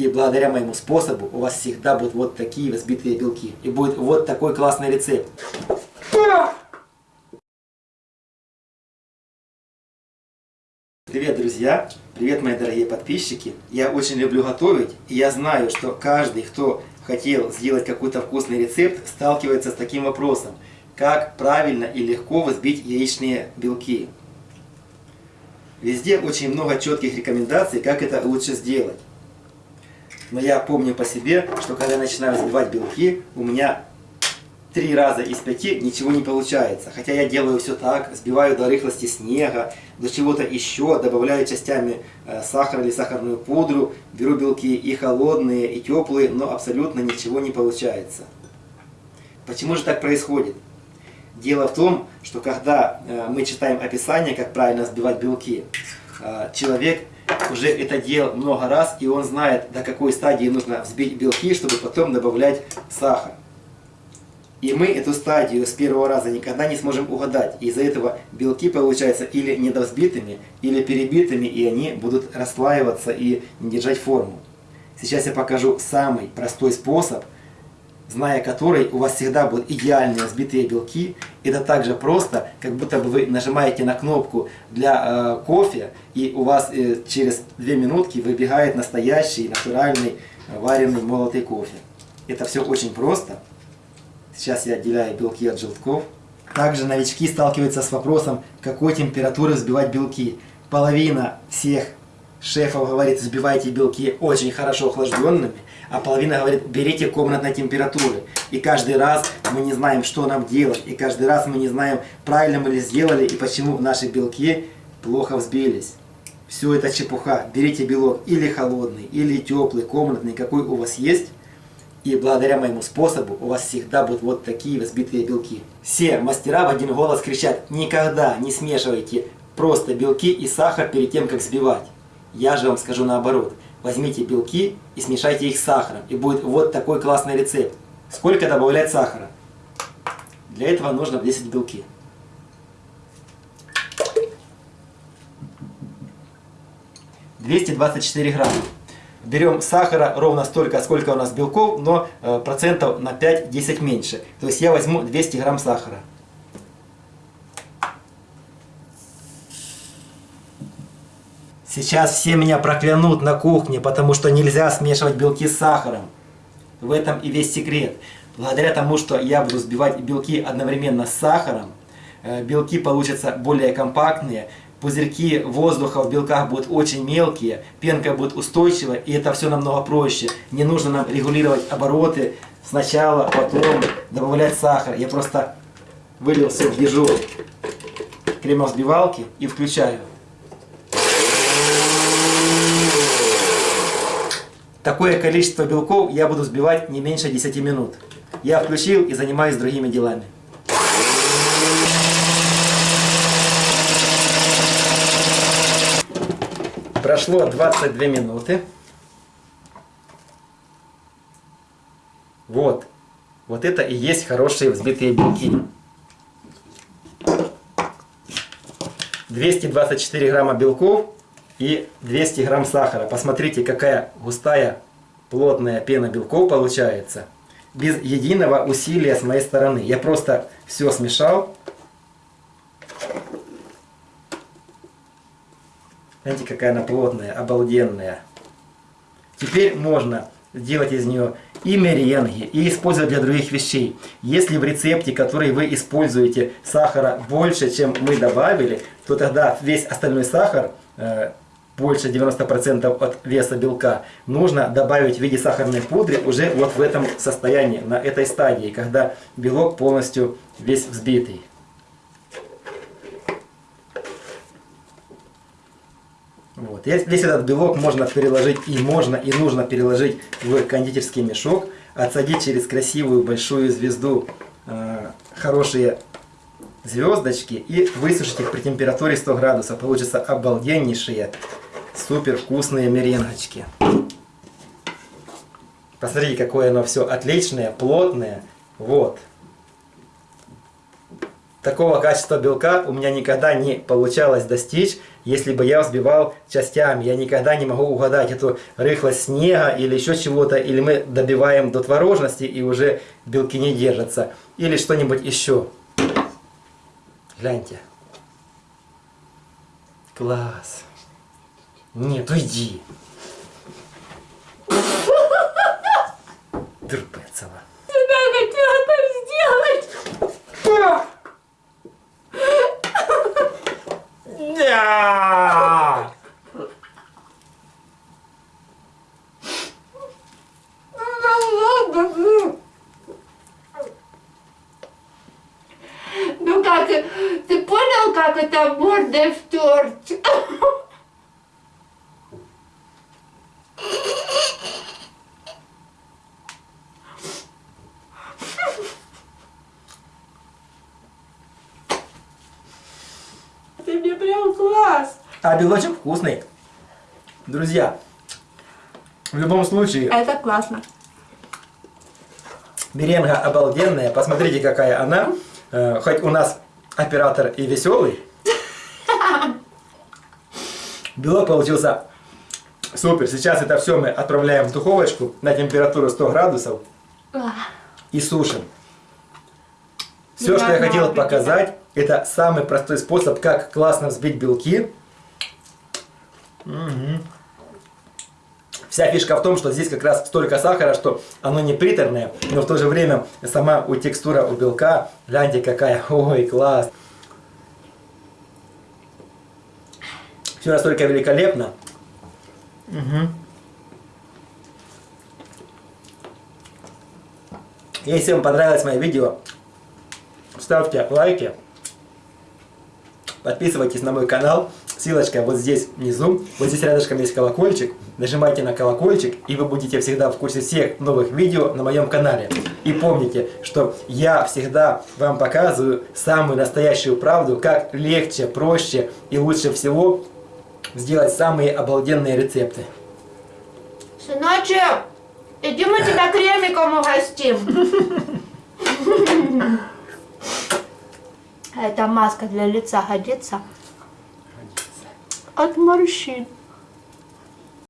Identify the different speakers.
Speaker 1: И благодаря моему способу у вас всегда будут вот такие взбитые белки. И будет вот такой классный рецепт. Привет, друзья! Привет, мои дорогие подписчики! Я очень люблю готовить, и я знаю, что каждый, кто хотел сделать какой-то вкусный рецепт, сталкивается с таким вопросом. Как правильно и легко взбить яичные белки? Везде очень много четких рекомендаций, как это лучше сделать. Но я помню по себе, что когда я начинаю взбивать белки, у меня три раза из пяти ничего не получается. Хотя я делаю все так, сбиваю до рыхлости снега, до чего-то еще, добавляю частями э, сахар или сахарную пудру, беру белки и холодные, и теплые, но абсолютно ничего не получается. Почему же так происходит? Дело в том, что когда э, мы читаем описание, как правильно сбивать белки, человек уже это делал много раз, и он знает, до какой стадии нужно взбить белки, чтобы потом добавлять сахар. И мы эту стадию с первого раза никогда не сможем угадать. Из-за этого белки получаются или недовзбитыми, или перебитыми, и они будут расслаиваться и не держать форму. Сейчас я покажу самый простой способ, зная который у вас всегда будут идеальные взбитые белки. Это так же просто, как будто бы вы нажимаете на кнопку для э, кофе, и у вас э, через 2 минутки выбегает настоящий, натуральный, э, вареный молотый кофе. Это все очень просто. Сейчас я отделяю белки от желтков. Также новички сталкиваются с вопросом, какой температуры взбивать белки. Половина всех шефов говорит, взбивайте белки очень хорошо охлажденными, а половина говорит, берите комнатной температуры. И каждый раз мы не знаем, что нам делать, и каждый раз мы не знаем, правильно мы ли сделали, и почему наши белки плохо взбились. Все это чепуха. Берите белок или холодный, или теплый, комнатный, какой у вас есть, и благодаря моему способу у вас всегда будут вот такие взбитые белки. Все мастера в один голос кричат, никогда не смешивайте просто белки и сахар перед тем, как взбивать. Я же вам скажу наоборот. Возьмите белки и смешайте их с сахаром. И будет вот такой классный рецепт. Сколько добавлять сахара? Для этого нужно 10 белки. Двести двадцать четыре грамма берем сахара ровно столько, сколько у нас белков, но э, процентов на 5-10 меньше. То есть я возьму 200 грамм сахара. Сейчас все меня проклянут на кухне, потому что нельзя смешивать белки с сахаром. В этом и весь секрет. Благодаря тому, что я буду взбивать белки одновременно с сахаром, э, белки получатся более компактные, пузырьки воздуха в белках будут очень мелкие, пенка будет устойчивая, и это все намного проще. Не нужно нам регулировать обороты сначала, потом добавлять сахар. Я просто вылил все в ежу кремовзбивалки и включаю. Такое количество белков я буду взбивать не меньше 10 минут. Я включил и занимаюсь другими делами. Прошло 22 минуты. Вот. Вот это и есть хорошие взбитые белки. 224 грамма белков и 200 грамм сахара. Посмотрите, какая густая, плотная пена белков получается. Без единого усилия с моей стороны. Я просто все смешал Смотрите, какая она плотная, обалденная. Теперь можно сделать из нее и меренги, и использовать для других вещей. Если в рецепте, который вы используете, сахара больше, чем мы добавили, то тогда весь остальной сахар, э, больше 90% от веса белка, нужно добавить в виде сахарной пудры уже вот в этом состоянии, на этой стадии, когда белок полностью весь взбитый. Вот. Весь этот белок можно переложить и можно и нужно переложить в кондитерский мешок, отсадить через красивую большую звезду э, хорошие звездочки и высушить их при температуре 100 градусов. Получится обалденнейшие, супер вкусные меренгочки. Посмотрите, какое оно все отличное, плотное. Вот. такого качества белка у меня никогда не получалось достичь, если бы я взбивал частями. Я никогда не могу угадать эту рыхлость снега или еще чего-то, или мы добиваем до творожности и уже белки не держатся, или что-нибудь еще. Гляньте. Класс. Нет, уйди. Дурпецова.
Speaker 2: Тебя хотела так сделать.
Speaker 1: Да!
Speaker 2: Ну как, ты понял, как это мордой в торт? Мне прям класс.
Speaker 1: А белочек вкусный. Друзья, в любом случае,
Speaker 2: Это классно.
Speaker 1: Беренга обалденная. Посмотрите, какая она. Э, Хоть у нас оператор и веселый. Белок получился супер. Сейчас это все мы отправляем в духовочку на температуру 100 градусов и сушим. Все, что я хотел показать, это самый простой способ, как классно взбить белки. Мгм. Вся фишка в том, что здесь как раз столько сахара, что оно не приторное, но в то же время сама у текстура у белка, гляньте какая, ой, класс. Все настолько великолепно. Мгм. Если вам понравилось мое видео, ставьте лайки, подписывайтесь на мой канал, ссылочка вот здесь внизу, вот здесь рядышком есть колокольчик, нажимайте на колокольчик, и вы будете всегда в курсе всех новых видео на моем канале. И помните, что я всегда вам показываю самую настоящую правду, как легче, проще и лучше всего сделать самые обалденные рецепты.
Speaker 2: Сыночек, иди мы тебя кремиком угостим. А эта маска для лица годится? От морщин.